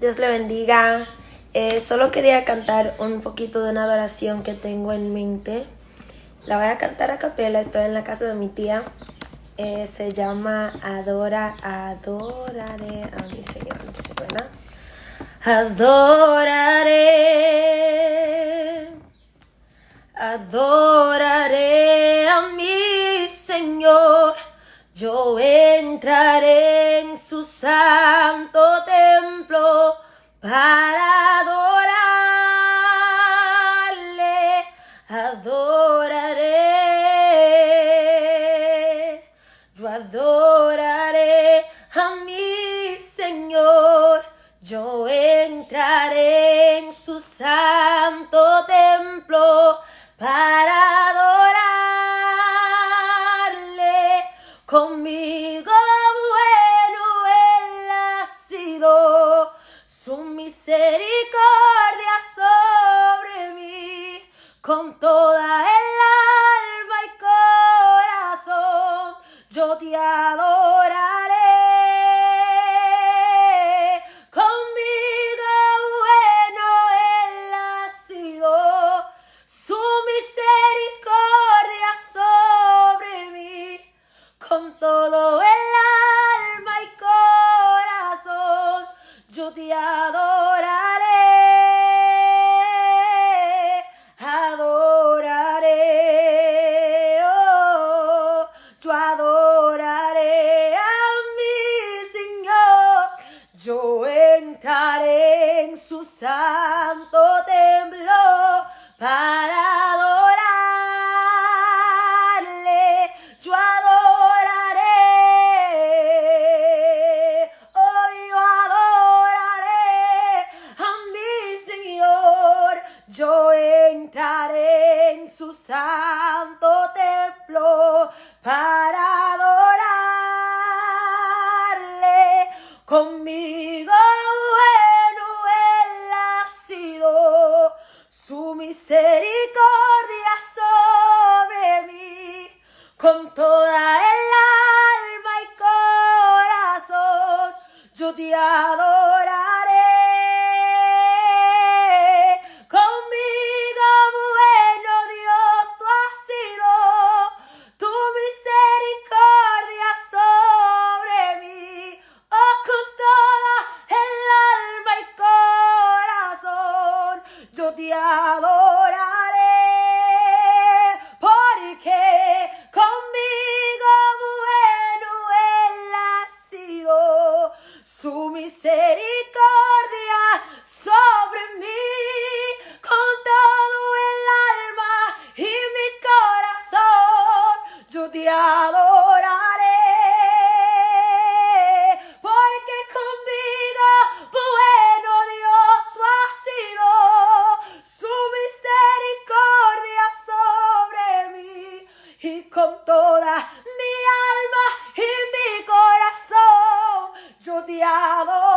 Dios le bendiga. Eh, solo quería cantar un poquito de una adoración que tengo en mente. La voy a cantar a capela, estoy en la casa de mi tía. Eh, se llama Adora, adoraré a mi Señor. ¿Se buena? Adoraré, adoraré. yo entraré. con toda mi alma y mi corazón yo te adoro.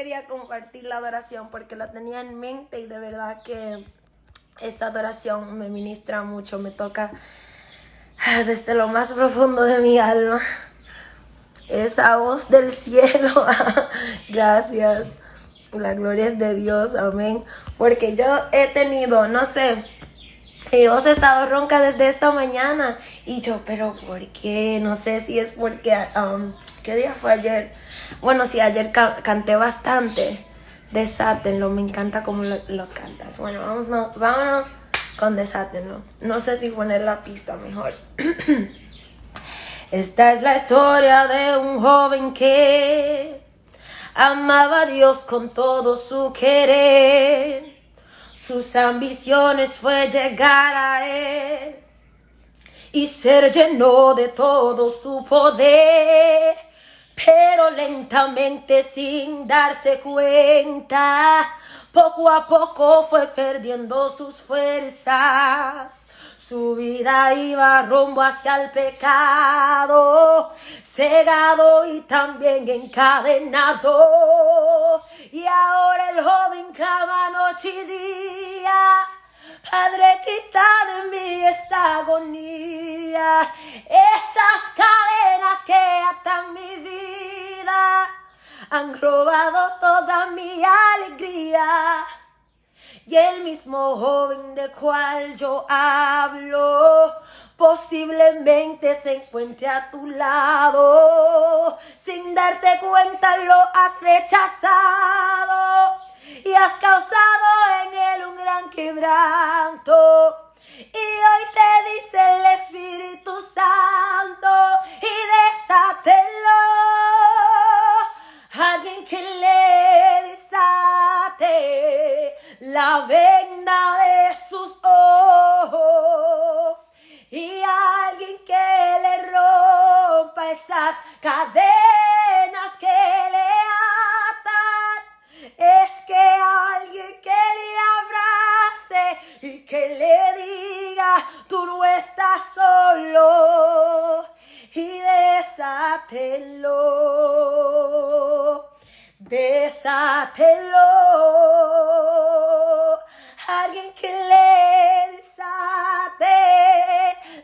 Quería compartir la adoración porque la tenía en mente y de verdad que esta adoración me ministra mucho, me toca desde lo más profundo de mi alma. Esa voz del cielo. Gracias. La gloria es de Dios. Amén. Porque yo he tenido, no sé, voz ha estado ronca desde esta mañana. Y yo, pero ¿por qué? No sé si es porque, um, ¿qué día fue ayer? Bueno, sí, ayer ca canté bastante. Desátenlo, me encanta cómo lo, cantas. Bueno, vamos, no, vámonos con Desátenlo. No sé si poner la pista mejor. Esta es la historia de un joven que amaba a Dios con todo su querer. Sus ambiciones fue llegar a Él y ser lleno de todo su poder. Pero lentamente sin darse cuenta, poco a poco fue perdiendo sus fuerzas. Su vida iba rumbo hacia el pecado, cegado y también encadenado. Y ahora el joven clama noche y día. Padre, quita de mí esta agonía, estas cadenas que atan mi vida, han robado toda mi alegría. Y el mismo joven de cual yo hablo, posiblemente se encuentre a tu lado. Sin darte cuenta lo has rechazado y has causado en él un gran quebranto. Y hoy te dice el Espíritu Santo y desátelo. Y que le diga, tú no estás solo y desátelo, desátelo. Alguien que le desate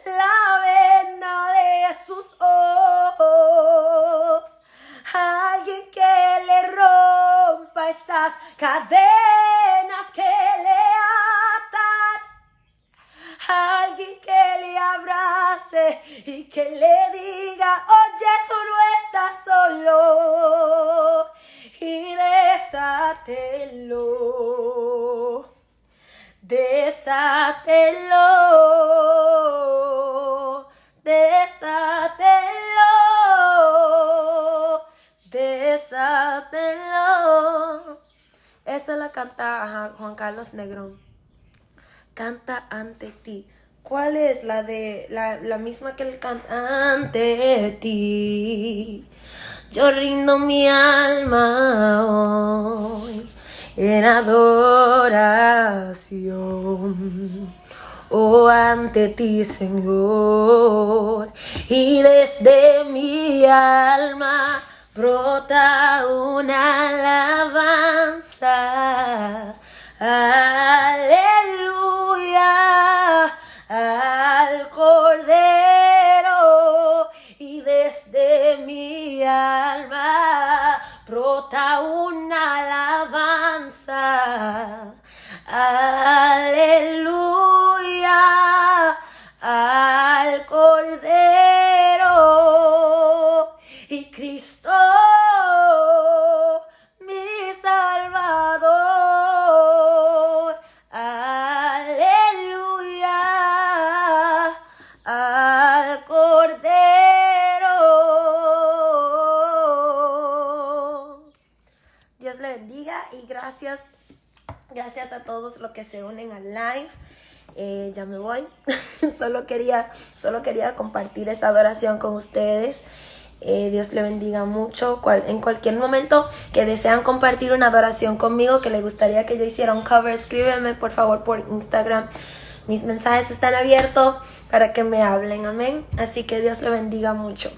la venda de sus ojos. Alguien que le rompa esas cadenas desátelo, desátelo, desátelo. Esa la canta Juan Carlos Negrón canta ante ti. ¿Cuál es la de la, la misma que él canta ante ti? Yo rindo mi alma hoy en adoración. Oh, ante ti, Señor, y desde mi alma brota una alabanza. Aleluya todos los que se unen al live. Eh, ya me voy. solo, quería, solo quería compartir esa adoración con ustedes. Eh, Dios le bendiga mucho. en cualquier momento que desean compartir una adoración conmigo, que le gustaría que yo hiciera un cover, escríbeme por favor por Instagram. Mis mensajes están abiertos para que me hablen. Amén. Así que Dios le bendiga mucho.